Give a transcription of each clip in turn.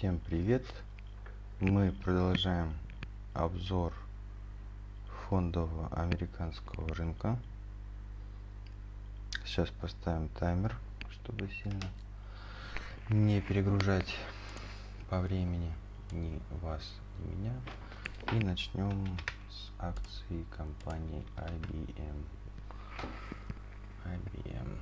Всем привет! Мы продолжаем обзор фондового американского рынка. Сейчас поставим таймер, чтобы сильно не перегружать по времени ни вас, ни меня. И начнем с акций компании IBM. IBM.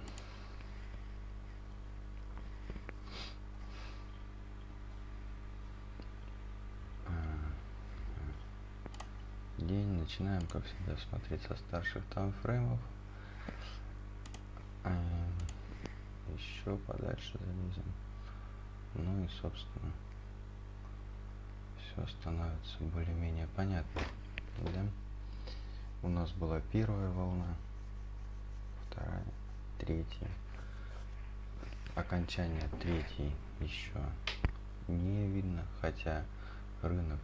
День. Начинаем как всегда смотреть со старших таймфреймов. Эм, еще подальше залезем. Ну и собственно все становится более-менее понятно да? у нас была первая волна вторая третья. Окончание третьей еще не видно хотя рынок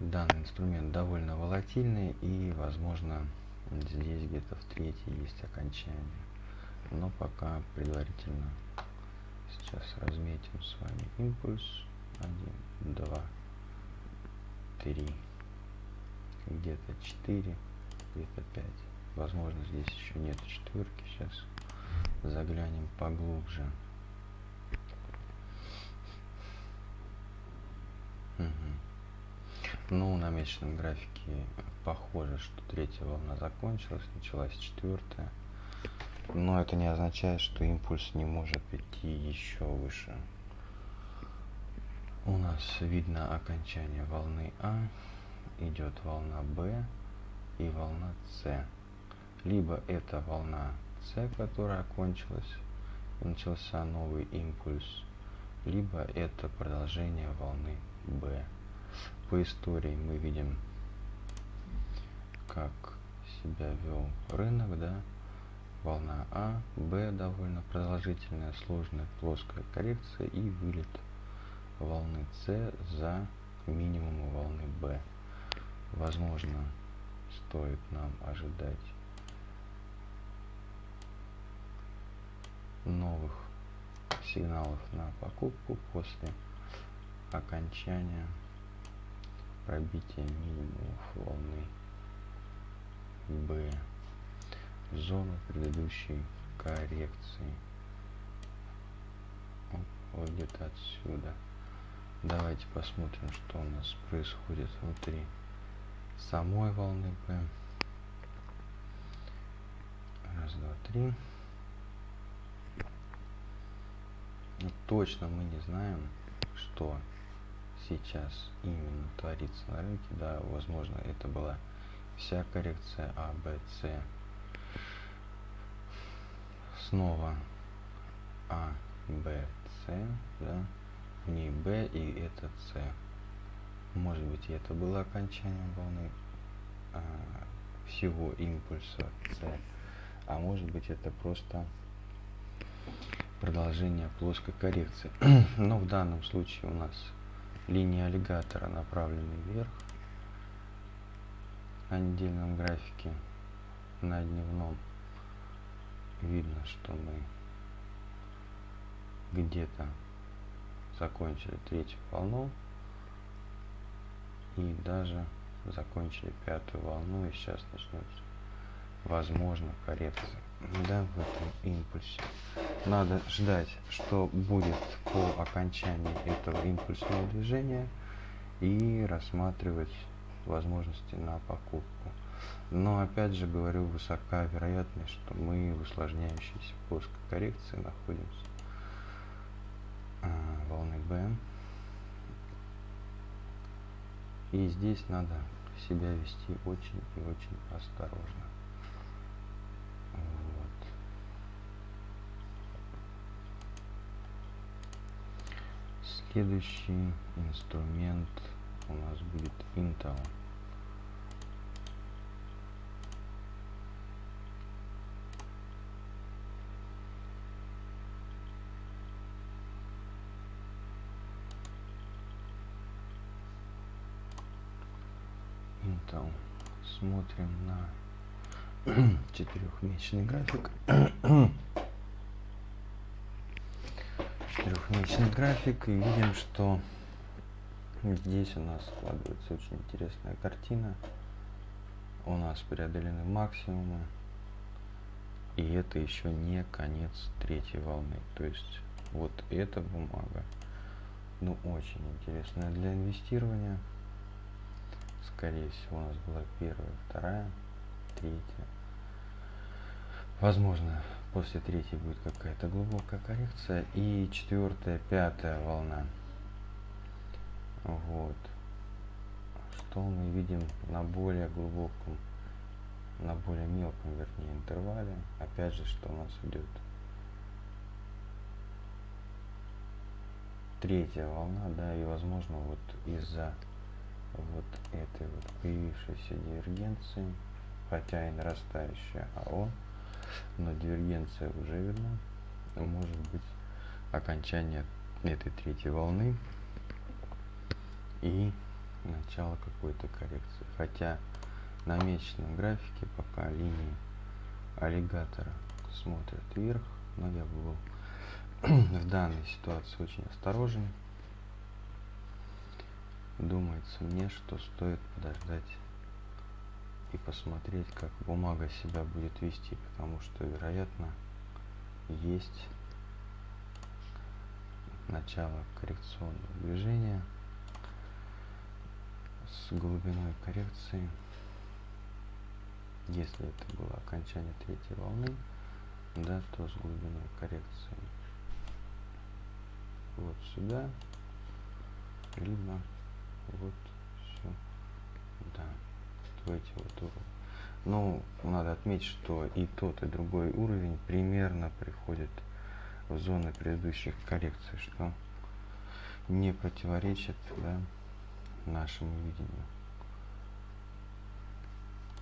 данный инструмент довольно волатильный и возможно здесь где-то в третьей есть окончание. Но пока предварительно сейчас разметим с вами импульс. 1 2 3 где-то 4 где-то 5 возможно здесь еще нет четверки. Сейчас заглянем поглубже Ну, на месячном графике похоже, что третья волна закончилась, началась четвертая. Но это не означает, что импульс не может идти еще выше. У нас видно окончание волны А, идет волна Б и волна С. Либо это волна С, которая окончилась, и начался новый импульс, либо это продолжение волны Б по истории мы видим, как себя вел рынок, да, волна А, Б довольно продолжительная, сложная, плоская коррекция и вылет волны С за минимум волны Б. Возможно, стоит нам ожидать новых сигналов на покупку после окончания пробитие минимумов волны B зону предыдущей коррекции. Где-то отсюда. Давайте посмотрим что у нас происходит внутри самой волны B раз два три. Ну, точно мы не знаем что сейчас именно творится на рынке, да, возможно, это была вся коррекция А, Б, С. Снова А, Б, С, да, не Б и это С. Может быть, это было окончанием волны а, всего импульса С, а может быть, это просто продолжение плоской коррекции. Но в данном случае у нас линия аллигатора направлены вверх на недельном графике на дневном видно что мы где-то закончили третью волну и даже закончили пятую волну и сейчас начнется возможно коррекция да, в этом импульсе. Надо ждать, что будет по окончании этого импульсного движения и рассматривать возможности на покупку. Но опять же говорю, высока вероятность, что мы в усложняющейся плоской коррекции находимся а, волны B. И здесь надо себя вести очень и очень осторожно. Следующий инструмент у нас будет Intel. Intel. Смотрим на четырехмесячный график. динамичный график и видим, что здесь у нас складывается очень интересная картина. У нас преодолены максимумы. И это еще не конец третьей волны. То есть вот эта бумага, ну очень интересная для инвестирования. Скорее всего у нас была первая, вторая, третья. Возможно, после третьей будет какая-то глубокая коррекция. И четвертая, пятая волна. Вот. Что мы видим на более глубоком, на более мелком, вернее, интервале. Опять же, что у нас идет третья волна, да, и возможно вот из-за вот этой вот появившейся дивергенции, хотя и нарастающая АО, но дивергенция уже видна, может быть окончание этой третьей волны и начало какой-то коррекции. Хотя на месячном графике пока линии аллигатора смотрят вверх, но я был в данной ситуации очень осторожен. Думается мне, что стоит подождать и посмотреть, как бумага себя будет вести, потому что, вероятно, есть начало коррекционного движения с глубиной коррекции. Если это было окончание третьей волны, да, то с глубиной коррекции вот сюда, либо вот эти вот уровни. Но надо отметить, что и тот, и другой уровень примерно приходит в зоны предыдущих коррекций, что не противоречит да, нашему видению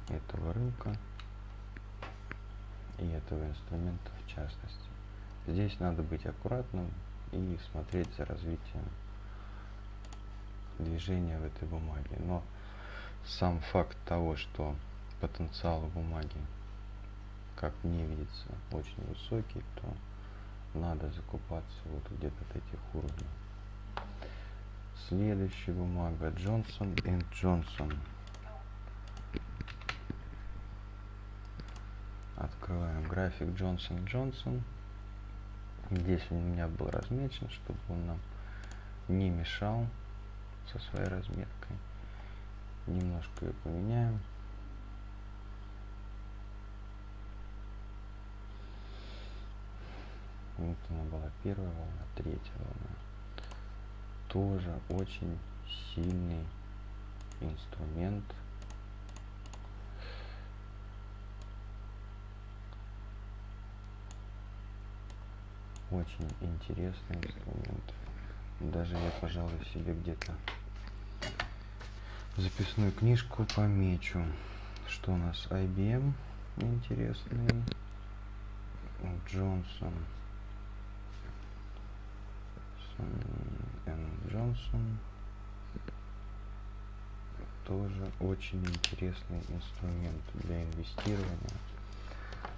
этого рынка и этого инструмента в частности. Здесь надо быть аккуратным, и смотреть за развитием движения в этой бумаге. Но сам факт того, что потенциал бумаги, как мне видится, очень высокий, то надо закупаться вот где-то от этих уровней. Следующая бумага и Джонсон. Открываем график Джонсон Джонсон. Здесь у меня был размечен, чтобы он нам не мешал со своей разметкой. Немножко ее поменяем. Вот она была первая волна, третья волна. Тоже очень сильный инструмент очень интересный инструмент. Даже я, пожалуй, себе где-то записную книжку помечу, что у нас? IBM интересный, Джонсон, Джонсон, тоже очень интересный инструмент для инвестирования.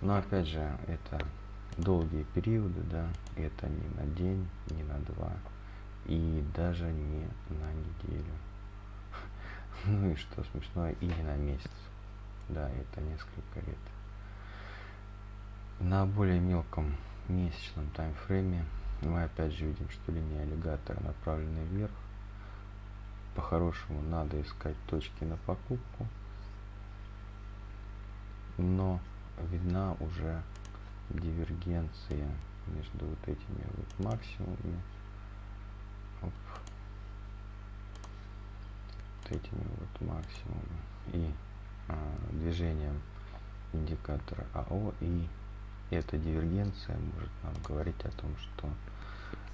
Но опять же, это долгие периоды, да, это не на день, не на два, и даже не на неделю. Ну и что смешное, и не на месяц. Да, это несколько лет. На более мелком месячном таймфрейме мы опять же видим, что линия аллигатора направлена вверх. По-хорошему надо искать точки на покупку. Но видна уже дивергенция между вот этими вот максимумами Оп. Этими вот максимумами и а, движением индикатора АО и эта дивергенция может нам говорить о том, что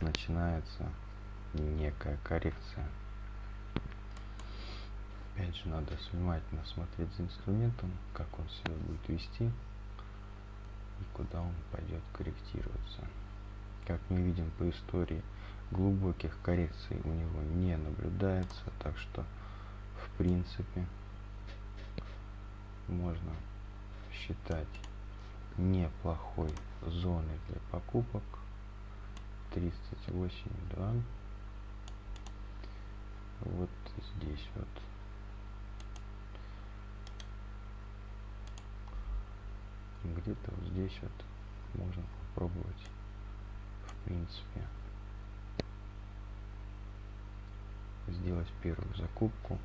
начинается некая коррекция. Опять же, надо внимательно смотреть за инструментом, как он себя будет вести и куда он пойдет корректироваться. Как мы видим по истории, глубоких коррекций у него не наблюдается, так что в принципе можно считать неплохой зоной для покупок 38,2. Вот здесь вот. Где-то вот здесь вот можно попробовать в принципе сделать первую закупку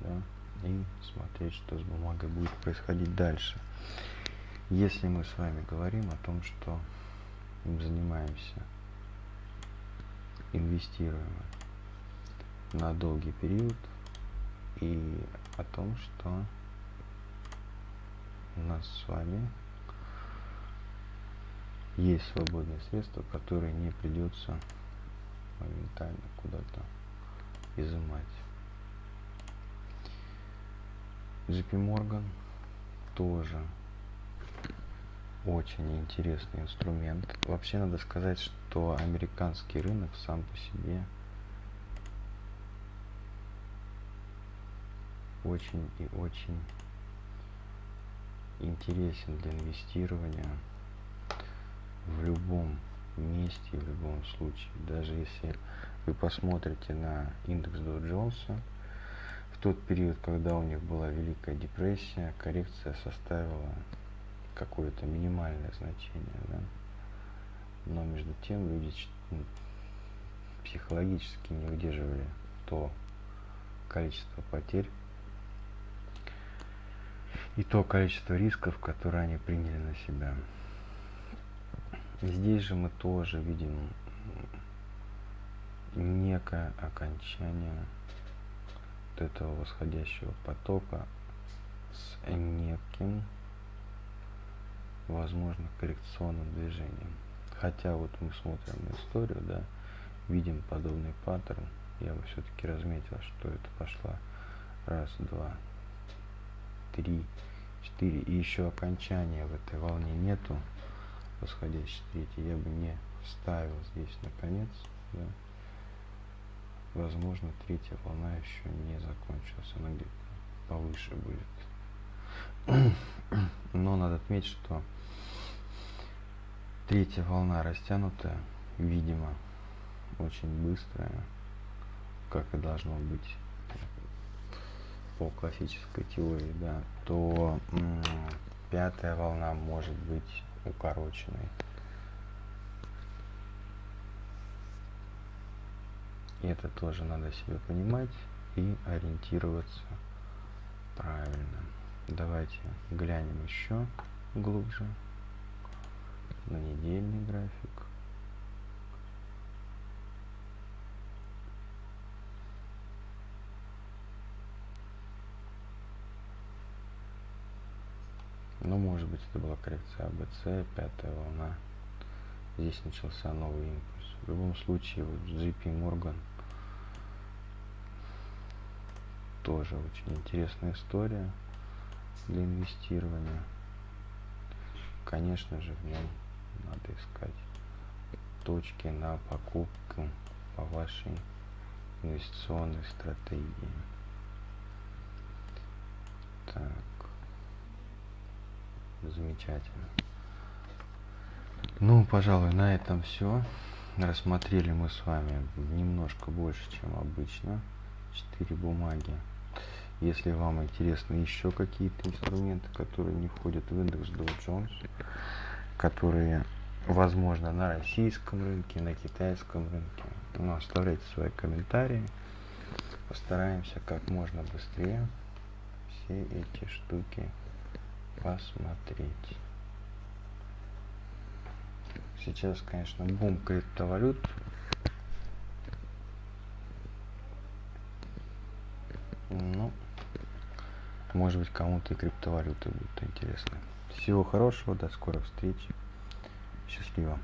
да, и смотреть, что с бумагой будет происходить дальше. Если мы с вами говорим о том, что мы занимаемся, инвестируем на долгий период и о том, что у нас с вами есть свободные средства, которые не придется моментально куда-то изымать. JP Morgan тоже очень интересный инструмент. Вообще надо сказать, что американский рынок сам по себе очень и очень интересен для инвестирования в любом месте, в любом случае. Даже если вы посмотрите на индекс Dow Jones, тот период, когда у них была Великая депрессия, коррекция составила какое-то минимальное значение, да? но между тем люди психологически не выдерживали то количество потерь и то количество рисков, которые они приняли на себя. Здесь же мы тоже видим некое окончание вот этого восходящего потока с неким возможно коррекционным движением. Хотя вот мы смотрим историю, да, видим подобный паттерн, я бы все-таки разметил, что это пошла раз, два, три, четыре, и еще окончания в этой волне нету, восходящей третьей, я бы не ставил здесь наконец, да. Возможно, третья волна еще не закончилась, она где-то повыше будет. Но надо отметить, что Третья волна растянутая, видимо, очень быстрая, как и должно быть по классической теории, да, то пятая волна может быть укороченной. Это тоже надо себе понимать и ориентироваться правильно. Давайте глянем еще глубже на недельный график. Ну, может быть, это была коррекция АБЦ, пятая волна. Здесь начался новый импульс. В любом случае, вот JP Morgan тоже очень интересная история для инвестирования. Конечно же, в нем надо искать точки на покупку по вашей инвестиционной стратегии. Так, замечательно. Ну, пожалуй, на этом все. Рассмотрели мы с вами немножко больше, чем обычно. Четыре бумаги. Если вам интересны еще какие-то инструменты, которые не входят в индекс Dow Jones, которые возможно на российском рынке, на китайском рынке. Ну, оставляйте свои комментарии. Постараемся как можно быстрее все эти штуки посмотреть. Сейчас, конечно, бум криптовалют. Ну, может быть, кому-то и криптовалюты будут интересны. Всего хорошего, до скорых встреч. Счастливо.